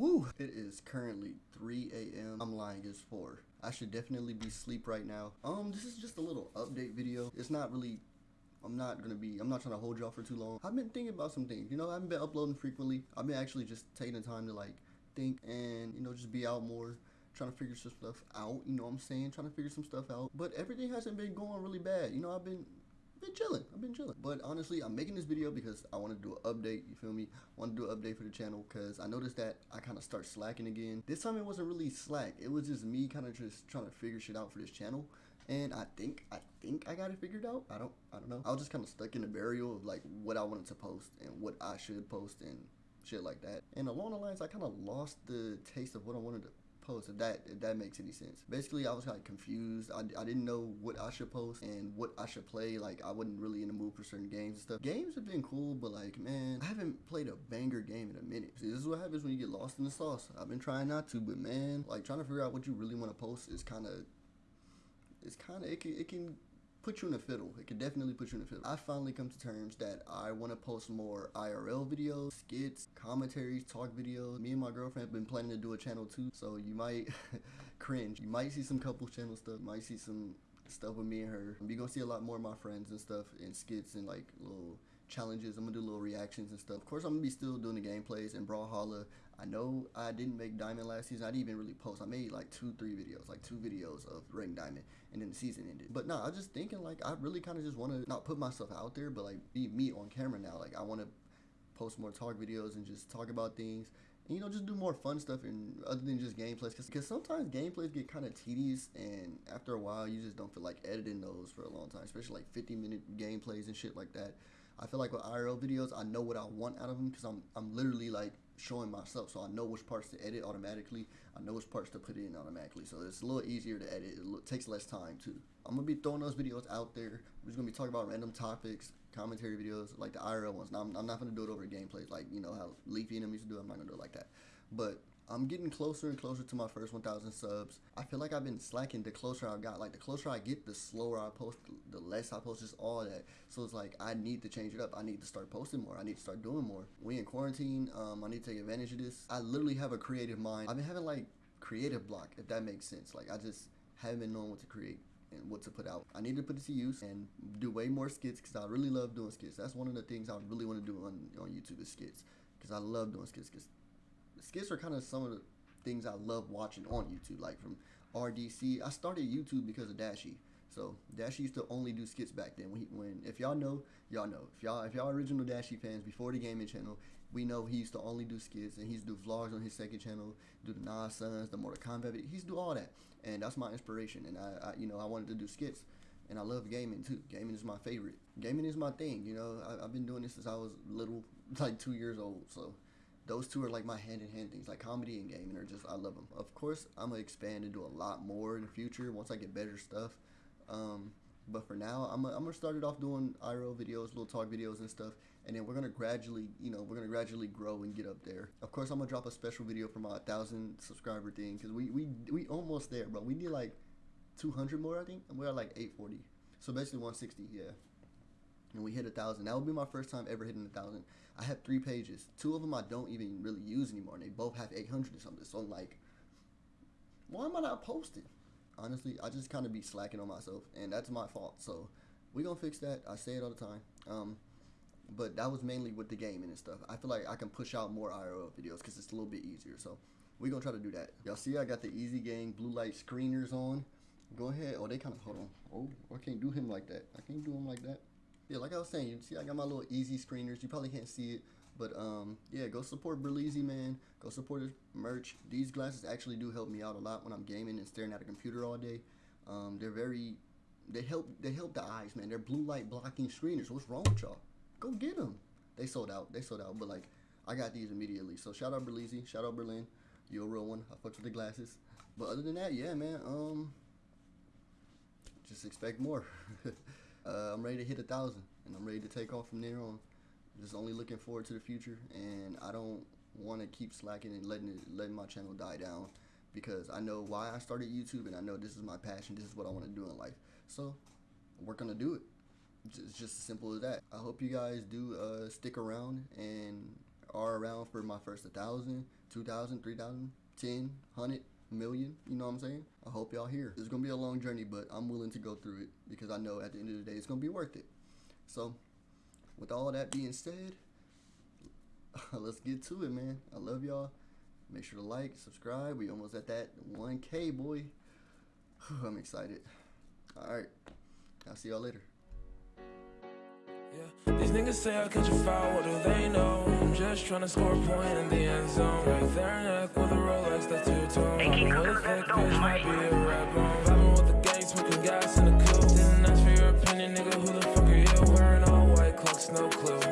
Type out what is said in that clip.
Woo! It is currently 3 a.m. I'm lying, it's 4. I should definitely be asleep right now. Um, this is just a little update video. It's not really I'm not gonna be, I'm not trying to hold y'all for too long. I've been thinking about some things, you know, I haven't been uploading frequently. I've been actually just taking the time to like think and, you know, just be out more, trying to figure some stuff out, you know what I'm saying? Trying to figure some stuff out. But everything hasn't been going really bad. You know, I've been been chilling. I've been chilling. But honestly, I'm making this video because I want to do an update. You feel me? Want to do an update for the channel because I noticed that I kind of start slacking again. This time it wasn't really slack. It was just me kind of just trying to figure shit out for this channel. And I think I think I got it figured out. I don't I don't know. I was just kind of stuck in the burial of like what I wanted to post and what I should post and shit like that. And along the lines, I kind of lost the taste of what I wanted to post if that if that makes any sense. Basically i was kind of confused. I, I didn't know what i should post and what i should play. Like i wasn't really in the mood for certain games and stuff. Games have been cool but like man i haven't played a banger game in a minute. See, this is what happens when you get lost in the sauce. I've been trying not to but man like trying to figure out what you really want to post is kind of it's kind of it can, it can put you in a fiddle. It could definitely put you in a fiddle. I finally come to terms that I want to post more IRL videos, skits, commentaries, talk videos. Me and my girlfriend have been planning to do a channel too, so you might cringe. You might see some couple channel stuff, might see some stuff with me and her. You're gonna see a lot more of my friends and stuff and skits and like little challenges. I'm gonna do little reactions and stuff. Of course, I'm gonna be still doing the gameplays and Brawlhalla. I know I didn't make Diamond last season. I didn't even really post. I made like two, three videos, like two videos of Ring Diamond, and then the season ended. But no, nah, I just thinking like I really kind of just want to not put myself out there, but like be me on camera now. Like I want to post more talk videos and just talk about things and, you know just do more fun stuff and other than just gameplays because sometimes gameplays get kind of tedious and after a while you just don't feel like editing those for a long time especially like 50 minute gameplays and shit like that I feel like with IRL videos I know what I want out of them because I'm, I'm literally like showing myself so I know which parts to edit automatically I know which parts to put in automatically so it's a little easier to edit it takes less time too I'm gonna be throwing those videos out there we're just gonna be talking about random topics commentary videos like the IRL ones. Now, I'm, I'm not going to do it over gameplays like, you know, how Leafy and them used to do. I'm not going to do it like that. But I'm getting closer and closer to my first 1,000 subs. I feel like I've been slacking the closer I got. Like, the closer I get, the slower I post, the less I post, just all that. So it's like, I need to change it up. I need to start posting more. I need to start doing more. We in quarantine. Um, I need to take advantage of this. I literally have a creative mind. I've been having, like, creative block, if that makes sense. Like, I just haven't been knowing what to create and what to put out. I need to put it to use and do way more skits because I really love doing skits. That's one of the things I really want to do on, on YouTube is skits because I love doing skits because skits are kind of some of the things I love watching on YouTube like from RDC. I started YouTube because of Dashie. So Dashie used to only do skits back then. When, he, when if y'all know, y'all know. If y'all if y'all original Dashie fans before the gaming channel, we know he used to only do skits and he's do vlogs on his second channel, do the Nas Sons, the Mortal Kombat. He's do all that, and that's my inspiration. And I, I, you know I wanted to do skits, and I love gaming too. Gaming is my favorite. Gaming is my thing. You know I, I've been doing this since I was little, like two years old. So those two are like my hand in hand things like comedy and gaming are just i love them of course i'm gonna expand and do a lot more in the future once i get better stuff um, but for now, I'm, I'm gonna start it off doing IRL videos, little talk videos and stuff, and then we're gonna gradually, you know, we're gonna gradually grow and get up there. Of course, I'm gonna drop a special video for my thousand subscriber thing because we we we almost there, bro. We need like 200 more, I think, and we're at like 840. So basically 160, yeah. And we hit a thousand. That would be my first time ever hitting a thousand. I have three pages. Two of them I don't even really use anymore, and they both have 800 or something. So I'm like, why am I not posting? honestly, I just kind of be slacking on myself, and that's my fault. So we gonna fix that. I say it all the time. Um, but that was mainly with the gaming and stuff. I feel like I can push out more IRL videos because it's a little bit easier. So we gonna try to do that. Y'all see, I got the Easy Gang blue light screeners on. Go ahead. Oh, they kind of hold on. Oh, I can't do him like that. I can't do him like that. Yeah, like I was saying, you see, I got my little Easy screeners. You probably can't see it, but um, yeah, go support Berleezy, man. Go support his merch. These glasses actually do help me out a lot when I'm gaming and staring at a computer all day. Um, they're very, they help, they help the eyes, man. They're blue light blocking screeners. What's wrong with y'all? Go get them. They sold out. They sold out, but like, I got these immediately. So shout out Berleezy. Shout out Berlin. You're a real one. I fucked with the glasses. But other than that, yeah, man. Um, just expect more. uh, I'm ready to hit a thousand, and I'm ready to take off from there on. Just only looking forward to the future and I don't want to keep slacking and letting it, letting my channel die down because I know why I started YouTube and I know this is my passion this is what I want to do in life. So we're gonna do it. It's just as simple as that. I hope you guys do uh, stick around and are around for my first 1,000, 2,000, 3,000, 10, 100, million. You know what I'm saying? I hope y'all here. It's gonna be a long journey, but I'm willing to go through it because I know at the end of the day it's gonna be worth it. So, with all that being said, let's get to it, man. I love y'all. Make sure to like, subscribe. We almost at that 1K, boy. I'm excited. All right. I'll see y'all later. Yeah. These niggas say I catch a foul, what do they know? I'm just trying to score a point in the end zone. Right there, neck with a Rolex, that's two tone. With a thick bitch, might be a red bone. Vibing with the gang, smoking gas in the coupe. Didn't ask for your opinion, nigga. Who the fuck are you? Wearing all white clocks, no clue.